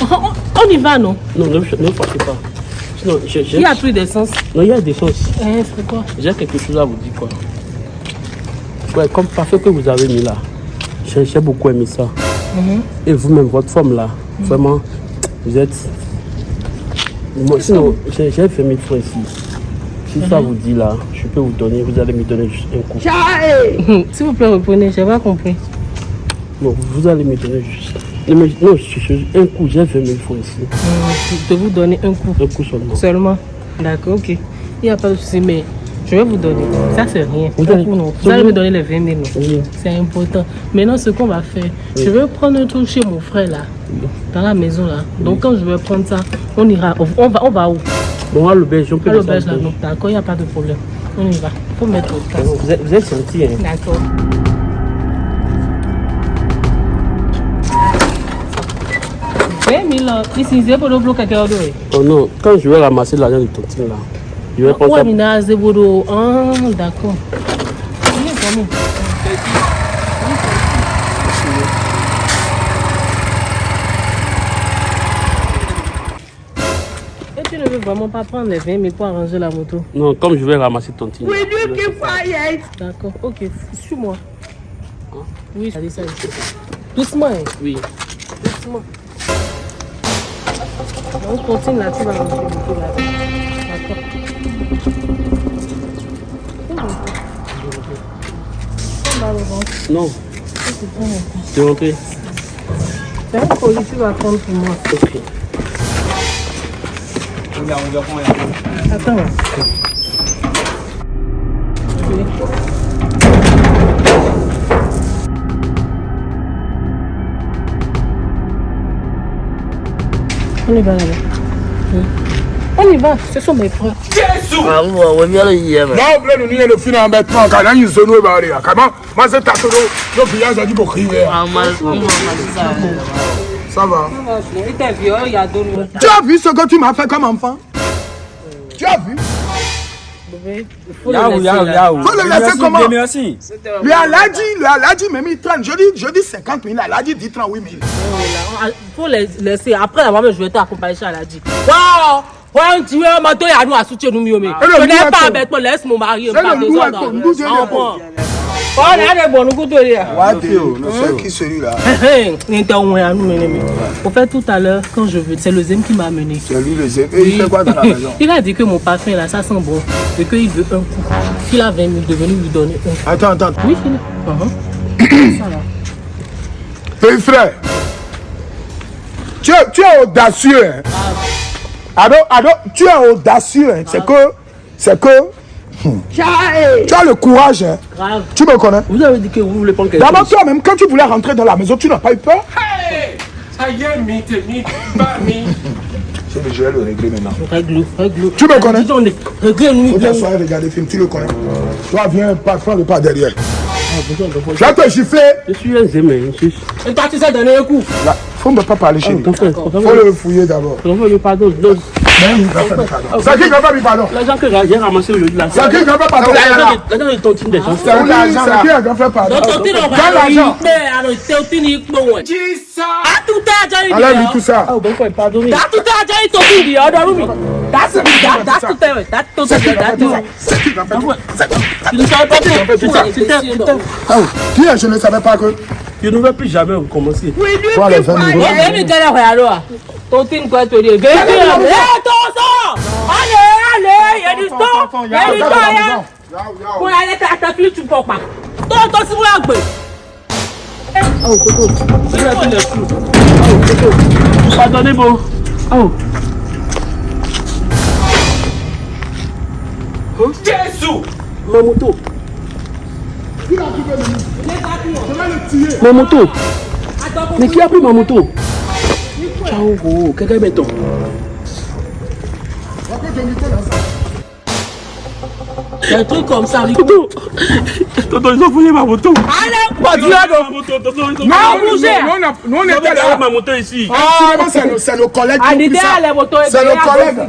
On, on y va, non? Non, ne, ne fâchez pas. Sinon, Il y a plus d'essence. Non, il y a des chances. Eh, c'est quoi? J'ai quelque chose à vous dire, quoi. Ouais, comme parfait que vous avez mis là. J'ai beaucoup aimé ça. Et vous-même, votre forme là, vraiment, vous êtes... Moi, sinon, j'ai j'ai 20 000 francs ici. Si ça vous dit là, je peux vous donner, vous allez me donner juste un coup. Hum, S'il vous plaît, reprenez, j'ai pas compris. Non, vous allez me donner juste... Non, je- je- un coup, j'ai 20 000 francs ici. Hum, De vous donner un coup Un coup seulement. seulement. D'accord, ok. Il n'y a pas de souci, mais je vais vous donner. Ça, c'est rien. Vous Un allez- coup, non. vous allez me donner les 20 000, non. Oui. C'est important. Maintenant, ce qu'on va faire, je vais prendre un truc chez mon frère là, dans la maison là. Donc, quand je vais prendre ça, on ira. On va, on va où? Bon, à l'auberge, on peut À l'auberge là. D'accord, il n'y a pas de problème. On y va. faut mettre au casque. Vous êtes, vous êtes gentil, hein. D'accord. À d'oeil. Oh non, quand je vais ramasser l'argent de tontine là, je vais pour le. Ah, d'accord. Viens, Camille. Et tu ne veux vraiment pas prendre les 20 000 pour arranger la moto Non, comme je vais ramasser je vais- D'accord, ok, suis-moi. Oui, ça dit ça ici. Doucement, hein. Oui. doucement. On continue là, tu vas ranger la moto là. D'accord. Non, C'est bon, mon frère. c'est rentré. C'est un colis, tu vas prendre pour moi. Ok. Attends. Oui. On y va là-bas. Oui. On y va, ce sont mes frères. Ah, a dit. Ça va. Il était vieux, il y a deux mois. Tu as vu ce que tu m'as fait comme enfant? Tu as vu? Il faut le laisser là. Faut le laisser comment? Merci. Le le Aladi m'a mis 30. Je dis, je dis 50 000, Aladi dit 38 000. Il faut les laisser. Après, la maman, je vais t'accompagner chez Aladi. Waouh! Ouais, on dit, ouais, maintenant, il y a nous à soutien nous, mieux, mais. le Je loup n'ai est pas con. avec moi, Ah, a des bons, nous, goûtons, là. C'est qui celui-là? Hey, il était au moins à nous mener. mais- Au fait, tout à l'heure, quand je veux, c'est le Zem qui m'a amené. C'est lui le zé. Et il fait quoi dans la maison? Il a dit que mon parfum là, ça sent bon. Et qu'il veut un coup. Qu'il a 20 000, de venir lui donner un coup. Attends, attends. Oui, il est. Ça va. Petit frère, tu es, tu es audacieux. Hein? Ado, ado, tu es audacieux. Hein? C'est que, c'est que, hmm, tu as le courage. Hein? Grave. Tu me connais Vous avez dit que vous voulez prendre quelque D'abord, toi-même, quand tu voulais rentrer dans la maison, tu n'as pas eu peur Ça y est, mythe, mythe, pas mythe. Je vais le régler maintenant. Règle, règle. Tu me connais Règle-nous. Faut t'asseoir et regarder le film, tu le connais. Toi, viens, pas, prends le pas derrière. Je vais te gifler. Je suis un zémé. Je suis. Et toi, tu sais donner un coup. Là, faut ne pas parler chez lui. Ton Faut le fouiller d'abord. pardon. C'est qui qui va faire pardon. L'argent que j'ai ramassé aujourd'hui là. C'est qui qui va pardon. L'argent de tontine des gens. C'est qui qui va pardon. L'argent. Ah, tout ça? Ah, oh, qui. Ah, est Je ne savais pas que. Je ne vais plus jamais recommencer. Toi, les 20 euros. Viens me dire alors. Ton team quoi te dire. Viens me dire. Eh, ton sang. Allez, allez, il y a du sang. Il y a du sang, hein. Pour aller à ta fille, tu ne peux pas. Toi, toi, si vous l'avez. Oh, Toto. Je vais faire les sous. Oh, Toto. Pardonnez, bon. Oh. Jésus. Ma moto. Je vais le tuer. Ma moto. Mais qui a pris ma moto? Ciao, gros. Quelqu'un est béton. Un truc comme ça. Toto. Toto, ils ont fouillé ma moto. Allez, Pas. Ils ont Non, ma nous, on était là. ma moto ici. C'est nos- c'est nos collègues Ah. C'est nos collègues.